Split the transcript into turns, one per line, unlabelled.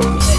Boom.